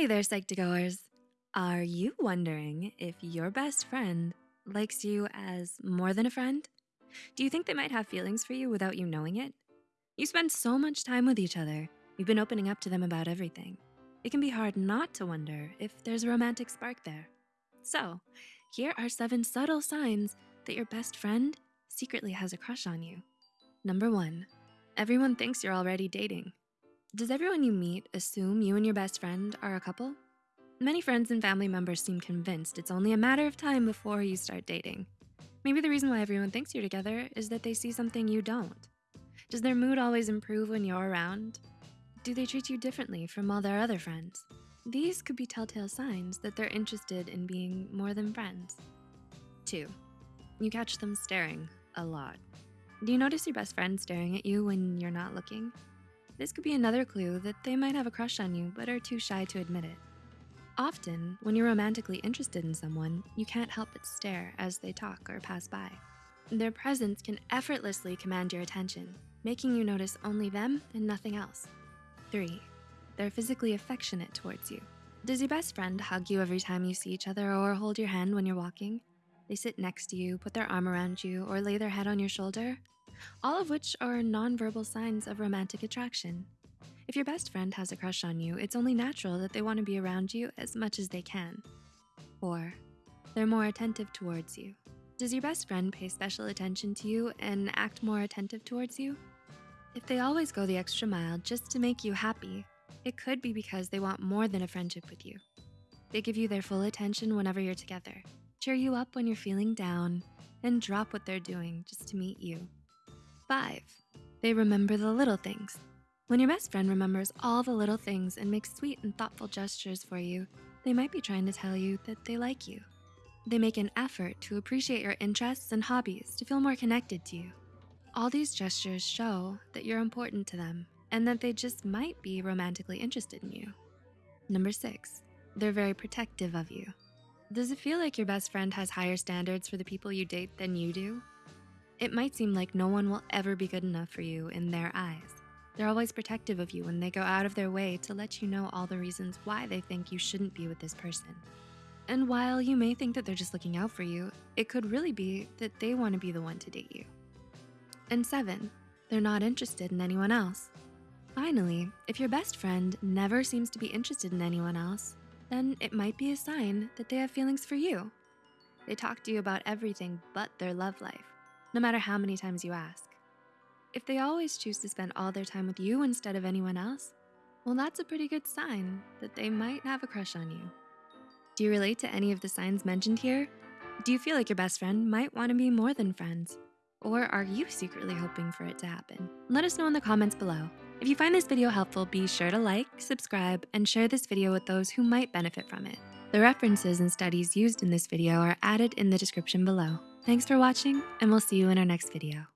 Hey there, Psych2Goers. Are you wondering if your best friend likes you as more than a friend? Do you think they might have feelings for you without you knowing it? You spend so much time with each other. You've been opening up to them about everything. It can be hard not to wonder if there's a romantic spark there. So here are seven subtle signs that your best friend secretly has a crush on you. Number one, everyone thinks you're already dating. Does everyone you meet assume you and your best friend are a couple? Many friends and family members seem convinced it's only a matter of time before you start dating. Maybe the reason why everyone thinks you're together is that they see something you don't. Does their mood always improve when you're around? Do they treat you differently from all their other friends? These could be telltale signs that they're interested in being more than friends. Two, you catch them staring a lot. Do you notice your best friend staring at you when you're not looking? This could be another clue that they might have a crush on you but are too shy to admit it. Often, when you're romantically interested in someone, you can't help but stare as they talk or pass by. Their presence can effortlessly command your attention, making you notice only them and nothing else. Three, they're physically affectionate towards you. Does your best friend hug you every time you see each other or hold your hand when you're walking? They sit next to you, put their arm around you, or lay their head on your shoulder? All of which are nonverbal signs of romantic attraction. If your best friend has a crush on you, it's only natural that they wanna be around you as much as they can. Or they're more attentive towards you. Does your best friend pay special attention to you and act more attentive towards you? If they always go the extra mile just to make you happy, it could be because they want more than a friendship with you. They give you their full attention whenever you're together, cheer you up when you're feeling down, and drop what they're doing just to meet you. Five, they remember the little things. When your best friend remembers all the little things and makes sweet and thoughtful gestures for you, they might be trying to tell you that they like you. They make an effort to appreciate your interests and hobbies to feel more connected to you. All these gestures show that you're important to them and that they just might be romantically interested in you. Number six, they're very protective of you. Does it feel like your best friend has higher standards for the people you date than you do? It might seem like no one will ever be good enough for you in their eyes. They're always protective of you and they go out of their way to let you know all the reasons why they think you shouldn't be with this person. And while you may think that they're just looking out for you, it could really be that they wanna be the one to date you. And seven, they're not interested in anyone else. Finally, if your best friend never seems to be interested in anyone else, then it might be a sign that they have feelings for you. They talk to you about everything but their love life no matter how many times you ask. If they always choose to spend all their time with you instead of anyone else, well, that's a pretty good sign that they might have a crush on you. Do you relate to any of the signs mentioned here? Do you feel like your best friend might wanna be more than friends? Or are you secretly hoping for it to happen? Let us know in the comments below. If you find this video helpful, be sure to like, subscribe, and share this video with those who might benefit from it. The references and studies used in this video are added in the description below. Thanks for watching, and we'll see you in our next video.